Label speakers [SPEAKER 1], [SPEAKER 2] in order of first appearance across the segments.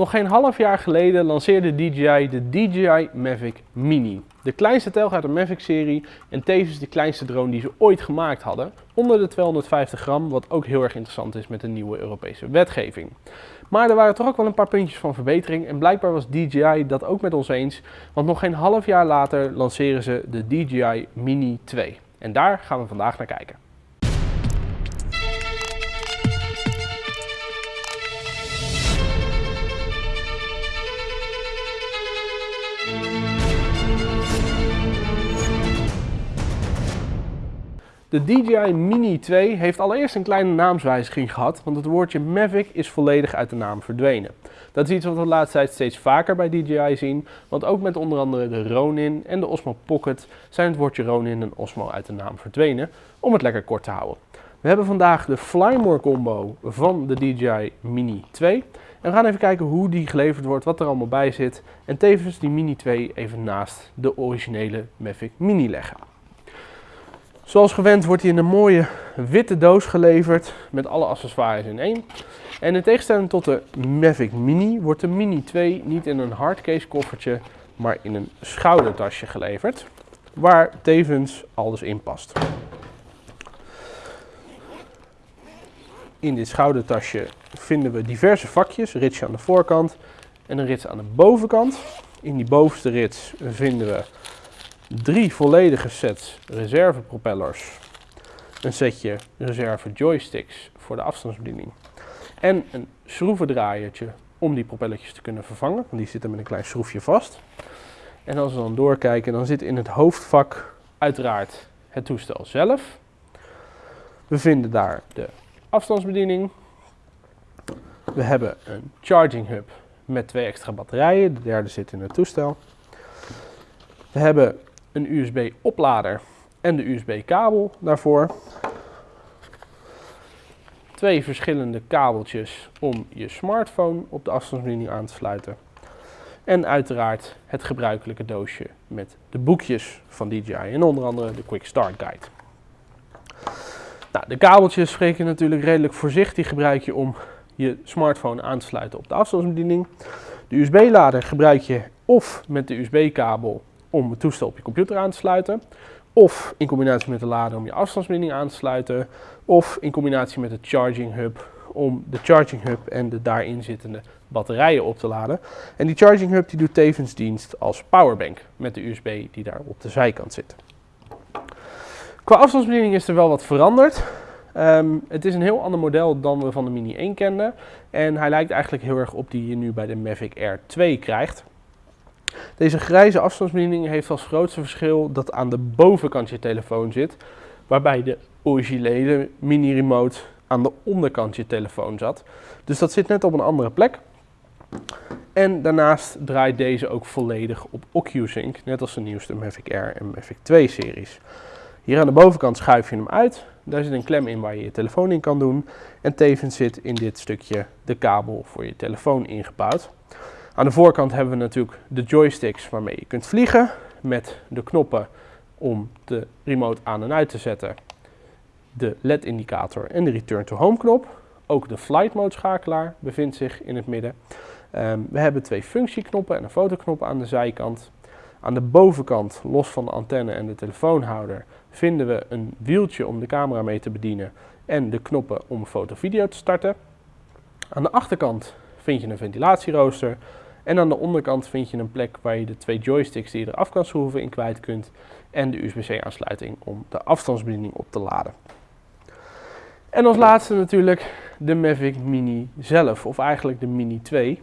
[SPEAKER 1] Nog geen half jaar geleden lanceerde DJI de DJI Mavic Mini. De kleinste telg uit de Mavic-serie en tevens de kleinste drone die ze ooit gemaakt hadden. Onder de 250 gram, wat ook heel erg interessant is met de nieuwe Europese wetgeving. Maar er waren toch ook wel een paar puntjes van verbetering en blijkbaar was DJI dat ook met ons eens. Want nog geen half jaar later lanceren ze de DJI Mini 2. En daar gaan we vandaag naar kijken. De DJI Mini 2 heeft allereerst een kleine naamswijziging gehad, want het woordje Mavic is volledig uit de naam verdwenen. Dat is iets wat we de laatste tijd steeds vaker bij DJI zien, want ook met onder andere de Ronin en de Osmo Pocket zijn het woordje Ronin en Osmo uit de naam verdwenen, om het lekker kort te houden. We hebben vandaag de Flymore combo van de DJI Mini 2 en we gaan even kijken hoe die geleverd wordt, wat er allemaal bij zit en tevens die Mini 2 even naast de originele Mavic Mini leggen. Zoals gewend wordt hij in een mooie witte doos geleverd met alle accessoires in één. En in tegenstelling tot de Mavic Mini wordt de Mini 2 niet in een hardcase koffertje, maar in een schoudertasje geleverd. Waar tevens alles in past. In dit schoudertasje vinden we diverse vakjes, ritsje aan de voorkant en een rits aan de bovenkant. In die bovenste rits vinden we drie volledige sets reservepropellers, een setje reserve joysticks voor de afstandsbediening en een schroevendraaiertje om die propelletjes te kunnen vervangen, want die zitten met een klein schroefje vast. En als we dan doorkijken, dan zit in het hoofdvak uiteraard het toestel zelf. We vinden daar de afstandsbediening. We hebben een charging hub met twee extra batterijen, de derde zit in het toestel. We hebben een USB-oplader en de USB-kabel daarvoor. Twee verschillende kabeltjes om je smartphone op de afstandsbediening aan te sluiten. En uiteraard het gebruikelijke doosje met de boekjes van DJI en onder andere de Quick Start Guide. Nou, de kabeltjes spreken natuurlijk redelijk voorzichtig gebruik je om je smartphone aan te sluiten op de afstandsbediening. De USB-lader gebruik je of met de USB-kabel om het toestel op je computer aan te sluiten. Of in combinatie met de lader om je afstandsbediening aan te sluiten. Of in combinatie met de charging hub om de charging hub en de daarin zittende batterijen op te laden. En die charging hub die doet tevens dienst als powerbank met de USB die daar op de zijkant zit. Qua afstandsbediening is er wel wat veranderd. Ehm, het is een heel ander model dan we van de Mini 1 kenden. En hij lijkt eigenlijk heel erg op die je nu bij de Mavic Air 2 krijgt. Deze grijze afstandsbediening heeft als grootste verschil dat aan de bovenkant je telefoon zit, waarbij de originele mini remote aan de onderkant je telefoon zat. Dus dat zit net op een andere plek. En daarnaast draait deze ook volledig op OcuSync, net als de nieuwste Mavic Air en Mavic 2 series. Hier aan de bovenkant schuif je hem uit. Daar zit een klem in waar je je telefoon in kan doen. En tevens zit in dit stukje de kabel voor je telefoon ingebouwd. Aan de voorkant hebben we natuurlijk de joysticks waarmee je kunt vliegen. Met de knoppen om de remote aan en uit te zetten. De LED indicator en de return to home knop. Ook de flight mode schakelaar bevindt zich in het midden. Um, we hebben twee functieknoppen en een fotoknop aan de zijkant. Aan de bovenkant, los van de antenne en de telefoonhouder, vinden we een wieltje om de camera mee te bedienen en de knoppen om foto-video te starten. Aan de achterkant vind je een ventilatierooster en aan de onderkant vind je een plek waar je de twee joysticks die je eraf kan schroeven in kwijt kunt en de USB-C aansluiting om de afstandsbediening op te laden. En als laatste natuurlijk de Mavic Mini zelf, of eigenlijk de Mini 2.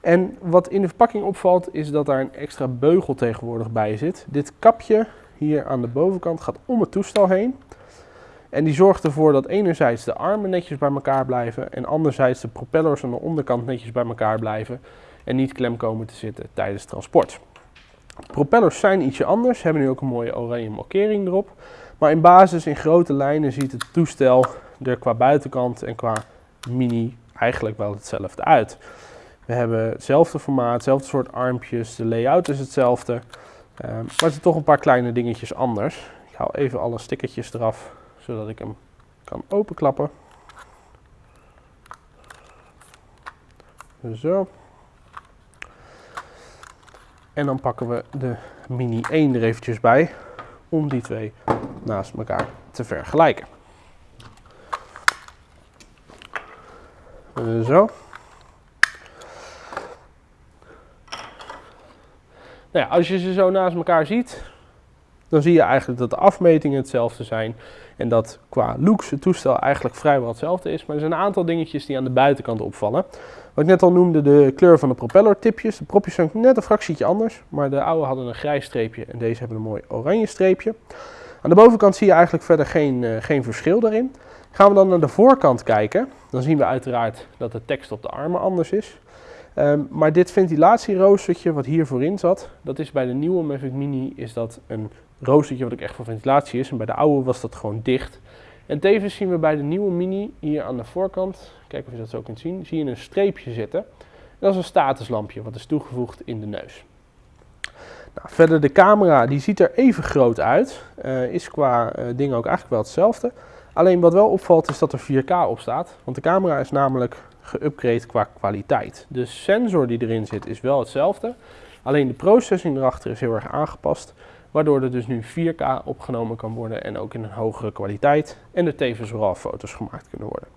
[SPEAKER 1] En wat in de verpakking opvalt is dat daar een extra beugel tegenwoordig bij zit. Dit kapje hier aan de bovenkant gaat om het toestel heen. En die zorgt ervoor dat enerzijds de armen netjes bij elkaar blijven en anderzijds de propellers aan de onderkant netjes bij elkaar blijven en niet klem komen te zitten tijdens transport. Propellers zijn ietsje anders, hebben nu ook een mooie oranje markering erop. Maar in basis, in grote lijnen, ziet het toestel er qua buitenkant en qua mini eigenlijk wel hetzelfde uit. We hebben hetzelfde formaat, hetzelfde soort armpjes, de layout is hetzelfde. Um, maar er zijn toch een paar kleine dingetjes anders. Ik haal even alle stickertjes eraf, zodat ik hem kan openklappen. Zo. En dan pakken we de Mini 1 er eventjes bij om die twee naast elkaar te vergelijken. Zo. Nou ja, als je ze zo naast elkaar ziet, dan zie je eigenlijk dat de afmetingen hetzelfde zijn. En dat qua looks het toestel eigenlijk vrijwel hetzelfde is. Maar er zijn een aantal dingetjes die aan de buitenkant opvallen. Wat ik net al noemde, de kleur van de propellertipjes. De propjes zijn net een fractietje anders. Maar de oude hadden een grijs streepje en deze hebben een mooi oranje streepje. Aan de bovenkant zie je eigenlijk verder geen, uh, geen verschil daarin. Gaan we dan naar de voorkant kijken, dan zien we uiteraard dat de tekst op de armen anders is. Um, maar dit ventilatieroostertje wat hier voorin zat, dat is bij de nieuwe Mavic Mini is dat een roostertje wat ook echt voor ventilatie is. En bij de oude was dat gewoon dicht. En tevens zien we bij de nieuwe Mini hier aan de voorkant, kijk of je dat zo kunt zien, zie je een streepje zitten. En dat is een statuslampje wat is toegevoegd in de neus. Nou, verder de camera, die ziet er even groot uit. Uh, is qua uh, ding ook eigenlijk wel hetzelfde. Alleen wat wel opvalt is dat er 4K op staat. Want de camera is namelijk geüpgrade qua kwaliteit. De sensor die erin zit is wel hetzelfde. Alleen de processing erachter is heel erg aangepast. Waardoor er dus nu 4K opgenomen kan worden en ook in een hogere kwaliteit. En er tevens RAW foto's gemaakt kunnen worden.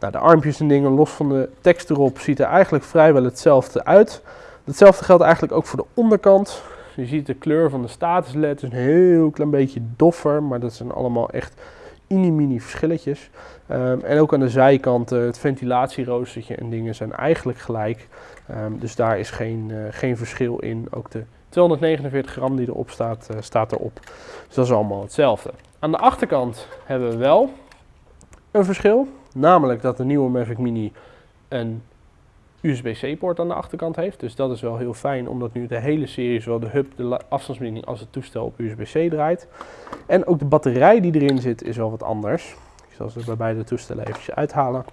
[SPEAKER 1] Nou, de armpjes en dingen los van de tekst erop ziet er eigenlijk vrijwel hetzelfde uit. Hetzelfde geldt eigenlijk ook voor de onderkant. Je ziet de kleur van de status LED is een heel klein beetje doffer, maar dat zijn allemaal echt mini-mini verschilletjes. Um, en ook aan de zijkanten, het ventilatieroostertje en dingen zijn eigenlijk gelijk. Um, dus daar is geen, uh, geen verschil in. Ook de 249 gram die erop staat, uh, staat erop. Dus dat is allemaal hetzelfde. Aan de achterkant hebben we wel een verschil. Namelijk dat de nieuwe Mavic Mini een USB-C-poort aan de achterkant heeft. Dus dat is wel heel fijn, omdat nu de hele serie, zowel de hub, de afstandsbediening als het toestel op USB-C draait. En ook de batterij die erin zit is wel wat anders. Ik zal ze bij beide toestellen eventjes uithalen.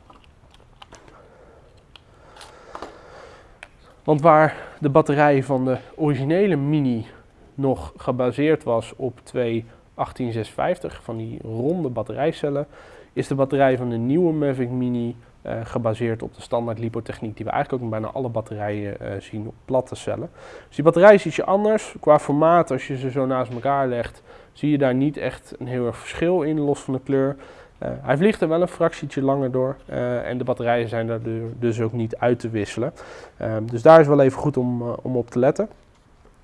[SPEAKER 1] Want waar de batterij van de originele Mini nog gebaseerd was op twee 18650 van die ronde batterijcellen, is de batterij van de nieuwe Mavic Mini uh, gebaseerd op de standaard lipotechniek die we eigenlijk ook in bijna alle batterijen uh, zien op platte cellen. Dus die batterij is ietsje anders. Qua formaat, als je ze zo naast elkaar legt, zie je daar niet echt een heel erg verschil in, los van de kleur. Uh, hij vliegt er wel een fractietje langer door en de batterijen zijn daar dus ook niet uit te wisselen. Ehm, dus daar is wel even goed om, om op te letten.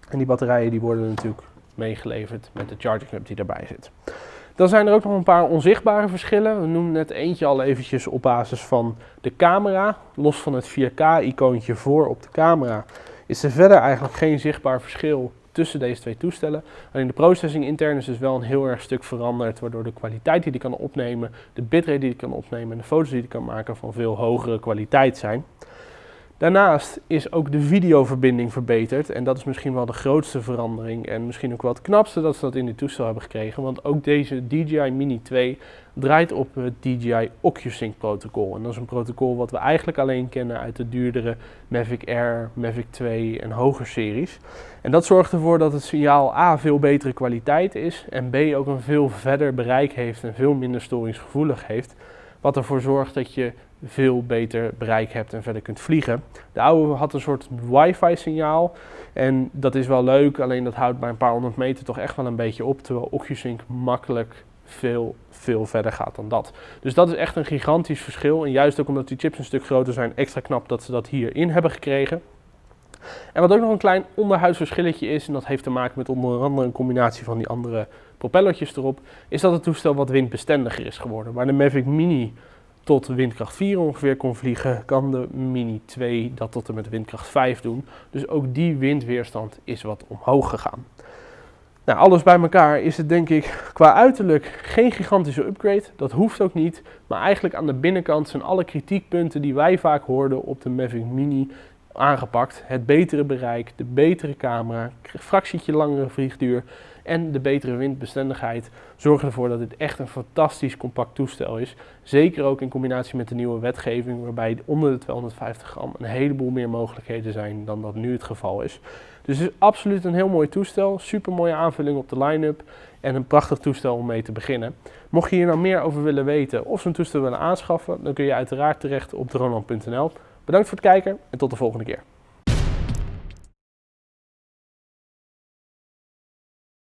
[SPEAKER 1] En die batterijen die worden natuurlijk meegeleverd met de charging hub die daarbij zit. Dan zijn er ook nog een paar onzichtbare verschillen. We noemen net eentje al eventjes op basis van de camera. Los van het 4K-icoontje voor op de camera is er verder eigenlijk geen zichtbaar verschil tussen deze twee toestellen. Alleen de processing intern is dus wel een heel erg stuk veranderd, waardoor de kwaliteit die die kan opnemen, de bitrate die die kan opnemen en de foto's die die kan maken van veel hogere kwaliteit zijn. Daarnaast is ook de videoverbinding verbeterd en dat is misschien wel de grootste verandering en misschien ook wel het knapste dat ze dat in dit toestel hebben gekregen. Want ook deze DJI Mini 2 draait op het DJI OcuSync protocol. En dat is een protocol wat we eigenlijk alleen kennen uit de duurdere Mavic Air, Mavic 2 en hoger series. En dat zorgt ervoor dat het signaal A veel betere kwaliteit is en B ook een veel verder bereik heeft en veel minder storingsgevoelig heeft. Wat ervoor zorgt dat je veel beter bereik hebt en verder kunt vliegen. De oude had een soort wifi signaal en dat is wel leuk, alleen dat houdt bij een paar honderd meter toch echt wel een beetje op, terwijl OcuSync makkelijk veel, veel verder gaat dan dat. Dus dat is echt een gigantisch verschil en juist ook omdat die chips een stuk groter zijn, extra knap dat ze dat hierin hebben gekregen. En wat ook nog een klein onderhuidsverschilletje is, en dat heeft te maken met onder andere een combinatie van die andere propellertjes erop, is dat het toestel wat windbestendiger is geworden. Waar de Mavic Mini tot windkracht 4 ongeveer kon vliegen, kan de Mini 2 dat tot en met windkracht 5 doen. Dus ook die windweerstand is wat omhoog gegaan. Nou, alles bij elkaar is het denk ik qua uiterlijk geen gigantische upgrade. Dat hoeft ook niet. Maar eigenlijk aan de binnenkant zijn alle kritiekpunten die wij vaak hoorden op de Mavic Mini aangepakt. Het betere bereik, de betere camera, fractietje langere vliegduur en de betere windbestendigheid zorgen ervoor dat dit echt een fantastisch compact toestel is. Zeker ook in combinatie met de nieuwe wetgeving waarbij onder de 250 gram een heleboel meer mogelijkheden zijn dan dat nu het geval is. Dus het is absoluut een heel mooi toestel, super mooie aanvulling op de line-up en een prachtig toestel om mee te beginnen. Mocht je hier nou meer over willen weten of zo'n toestel willen aanschaffen, dan kun je uiteraard terecht op droneland.nl. Bedankt voor het kijken en tot de volgende keer.